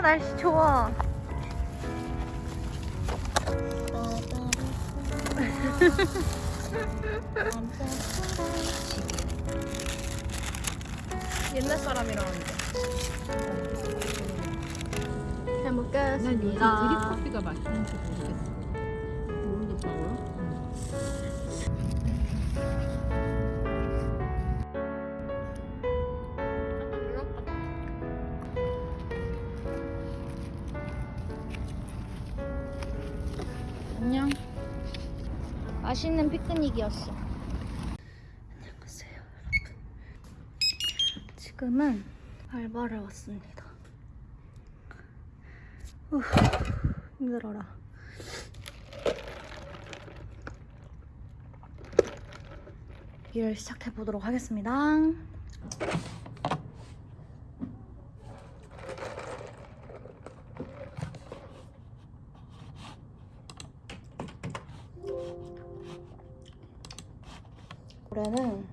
와 날씨 좋아. 옛날 사람이라는데. 잘 먹겠습니다. 드립커피가 맛있는지 모르겠어. 안녕. 맛있는 피크닉이었어. 안녕하세요, 여러분. 지금은 알바를 왔습니다. 후, 힘들어라. 일을 시작해 보도록 하겠습니다. 올해는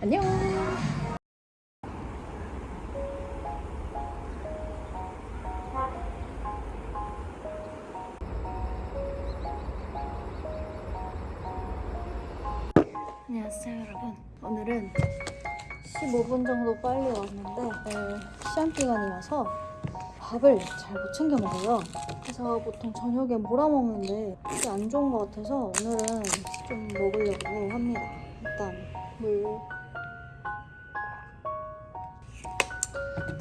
안녕. 안녕하세요 여러분. 오늘은 15분 정도 빨리 왔는데 오늘 시험 기간이라서 밥을 잘 못 챙겨 먹어요. 그래서 보통 저녁에 몰아 먹는데 그게 안 좋은 것 같아서 오늘은 좀 먹으려고 합니다. 일단 물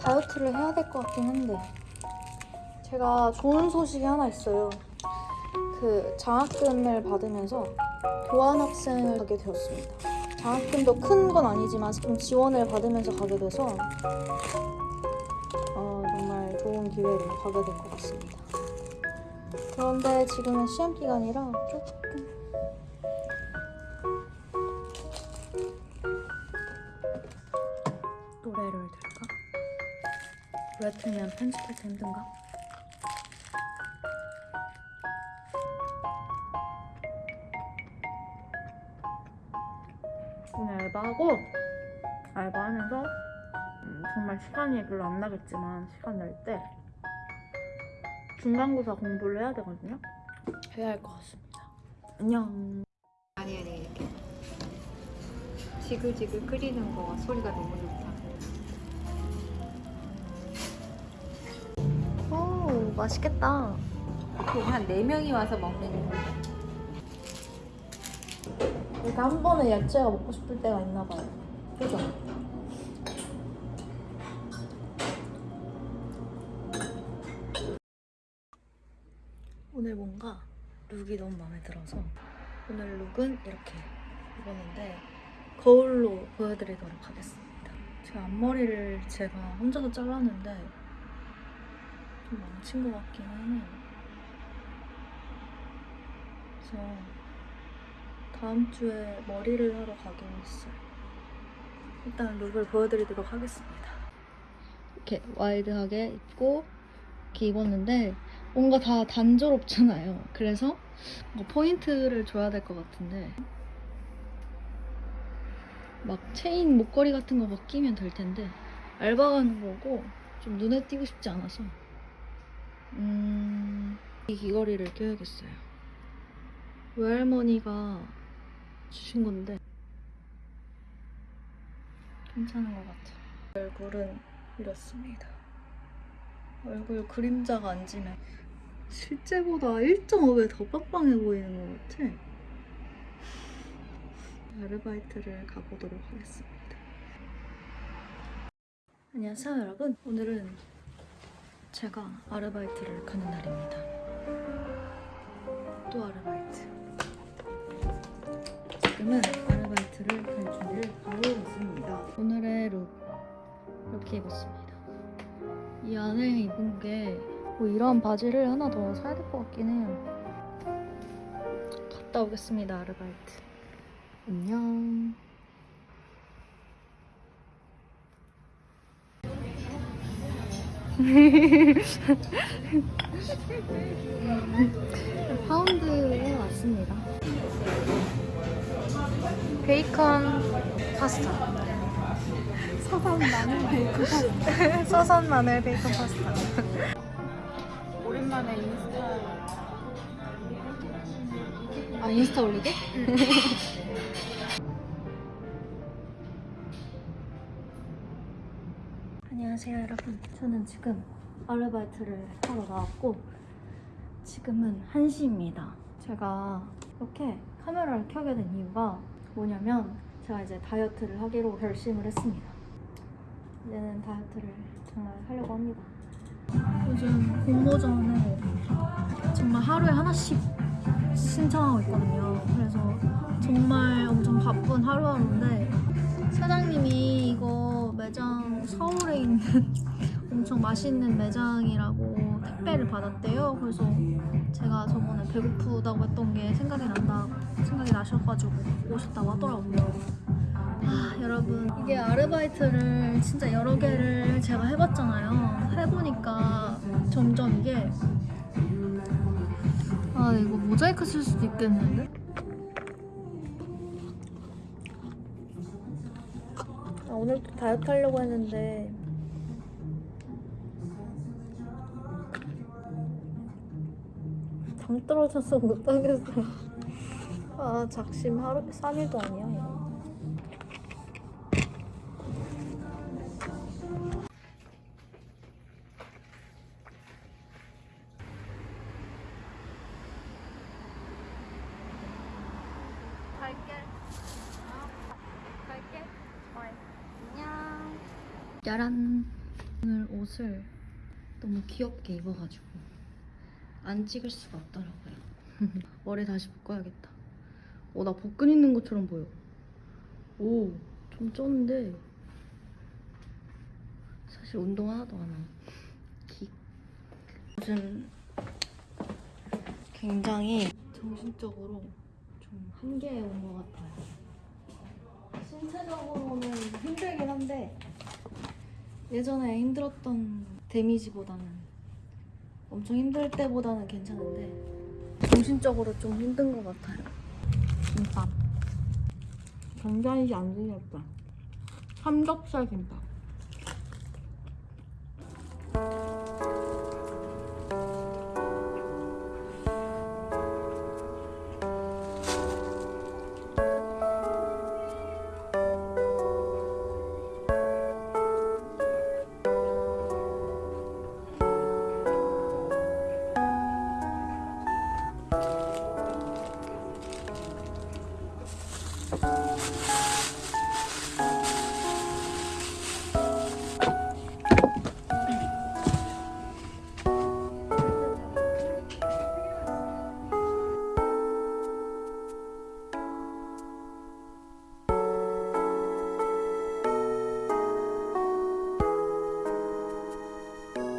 다이어트를 해야 될 것 같긴 한데 제가 좋은 소식이 하나 있어요. 그 장학금을 받으면서 교환학생을 가게 되었습니다. 장학금도 큰 건 아니지만 좀 지원을 받으면서 가게 돼서 어, 좋은 기회로 가게 된것 같습니다. 그런데 지금은 시험 기간이라 조금 노래를 들까? 노래 틀면 편집할 때 힘든가? 오늘 알바하고 알바하면서 음, 정말 시간이 별로 안 나겠지만 시간 날 때 중간고사 공부를 해야 되거든요. 해야 할 것 같습니다. 안녕. 아니 아니 이렇게 지글지글 끓이는 거 소리가 너무 좋다. 오 맛있겠다. 보통 한 4 명이 와서 먹는 거. 이렇게 한 번에 야채가 먹고 싶을 때가 있나 봐요. 그죠? 뭔가 룩이 너무 마음에 들어서 오늘 룩은 이렇게 입었는데 거울로 보여드리도록 하겠습니다. 제가 앞머리를 제가 혼자서 잘랐는데 좀 망친 것 같긴 하네요. 그래서 다음 주에 머리를 하러 가기로 했어요. 일단 look을 보여드리도록 하겠습니다. 이렇게 wide하게 입고 이렇게 입었는데 뭔가 다 단조롭잖아요. 그래서 포인트를 줘야 될 것 같은데 막 체인 목걸이 같은 거 막 끼면 될 텐데 알바 가는 거고 좀 눈에 띄고 싶지 않아서 음, 이 귀걸이를 껴야겠어요. 외할머니가 주신 건데 괜찮은 것 같아요. 얼굴은 이렇습니다. 얼굴 그림자가 안 지면 실제보다 1.5배 더 빵빵해 보이는 것 같아. 아르바이트를 가보도록 하겠습니다. 안녕하세요 여러분. 오늘은 제가 아르바이트를 가는 날입니다. 또 아르바이트. 지금은 아르바이트를 갈 준비를 하고 있습니다. 오늘의 룩 이렇게 입었습니다. 이 안에 입은 게 뭐 이런 바지를 하나 더 사야 될 것 같긴 해요. 갔다 오겠습니다, 아르바이트. 안녕. 파운드에 왔습니다. 베이컨 파스타. 서산 마늘 베이컨 파스타. 서산 마늘 베이컨 파스타. 오랜만에 인스타. 아 인스타 올리게? 안녕하세요 여러분. 저는 지금 아르바이트를 하러 나왔고 지금은 1시입니다. 제가 이렇게 카메라를 켜게 된 이유가 뭐냐면 제가 이제 다이어트를 하기로 결심을 했습니다. 이제는 다이어트를 정말 하려고 합니다 요즘 공모전을 정말 하루에 하나씩 신청하고 있거든요. 그래서 정말 엄청 바쁜 하루하루인데 사장님이 이거 매장 서울에 있는 엄청 맛있는 매장이라고 택배를 받았대요. 그래서 제가 저번에 배고프다고 했던 게 생각이 난다 생각이 나셔가지고 오셨다고 하더라고요. 아, 여러분 이게 아르바이트를 진짜 여러 개를 제가 해봤잖아요. 해보니까 점점 이게 아 이거 모자이크 쓸 수도 있겠는데? 아, 오늘도 다이어트 하려고 했는데 당 떨어져서 못 하겠어 아 작심 하루 3일도 아니야 이거 갈게. 갈게. 안녕. 짜란. 오늘 옷을 너무 귀엽게 입어가지고 안 찍을 수가 없더라고요. 머리 다시 묶어야겠다. 어 나 복근 있는 것처럼 보여. 오 좀 쪘는데 사실 운동 하나도 안 하고. 킥 요즘 굉장히 정신적으로 좀 한계에 온 것 같아요. 신체적으로는 힘들긴 한데 예전에 힘들었던 데미지보다는 엄청 힘들 때보다는 괜찮은데 정신적으로 좀 힘든 것 같아요. 김밥 굉장히 안 생겼다. 삼겹살 김밥.